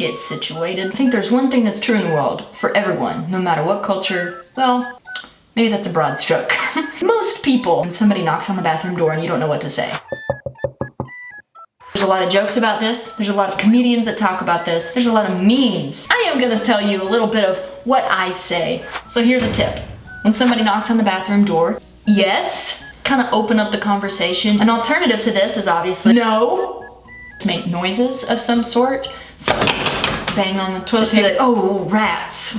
get situated. I think there's one thing that's true in the world for everyone, no matter what culture. Well, maybe that's a broad stroke. Most people, when somebody knocks on the bathroom door and you don't know what to say. There's a lot of jokes about this. There's a lot of comedians that talk about this. There's a lot of memes. I am gonna tell you a little bit of what I say. So here's a tip. When somebody knocks on the bathroom door, yes, kind of open up the conversation. An alternative to this is obviously no. Make noises of some sort. So bang on the toilet paper, like, oh, rats.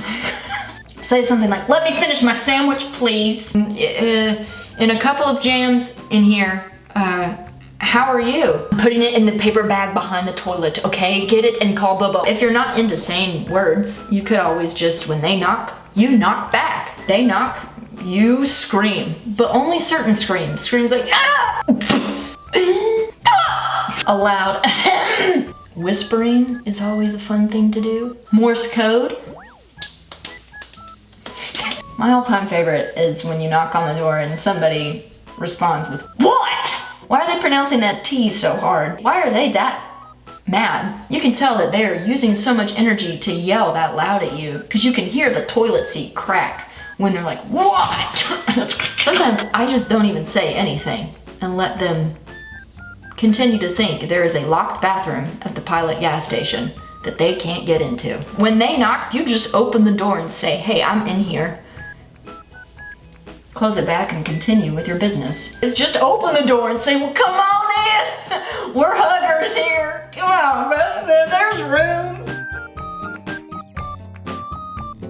Say something like, let me finish my sandwich, please. Uh, in a couple of jams in here, uh, how are you? Putting it in the paper bag behind the toilet, okay? Get it and call Bobo. If you're not into saying words, you could always just, when they knock, you knock back. They knock, you scream. But only certain screams. Screams like, ah! Aloud. Whispering is always a fun thing to do. Morse code. My all-time favorite is when you knock on the door and somebody responds with, What? Why are they pronouncing that T so hard? Why are they that mad? You can tell that they're using so much energy to yell that loud at you because you can hear the toilet seat crack when they're like, what? Sometimes I just don't even say anything and let them continue to think there is a locked bathroom at the Pilot gas station that they can't get into. When they knock, you just open the door and say, hey, I'm in here close it back and continue with your business. It's just open the door and say, well, come on in. We're huggers here. Come on, there's room.